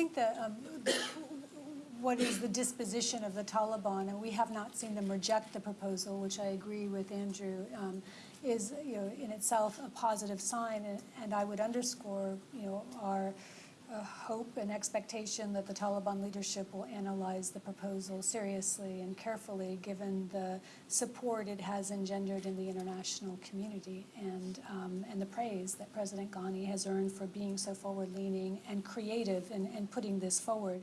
think that um, what is the disposition of the Taliban, and we have not seen them reject the proposal, which I agree with Andrew, um, is, you know, in itself a positive sign, and- and I would underscore, you know, our hope and expectation that the Taliban leadership will analyze the proposal seriously and carefully, given the support it has engendered in the international community and, um, and the praise that President Ghani has earned for being so forward-leaning and creative in, in putting this forward.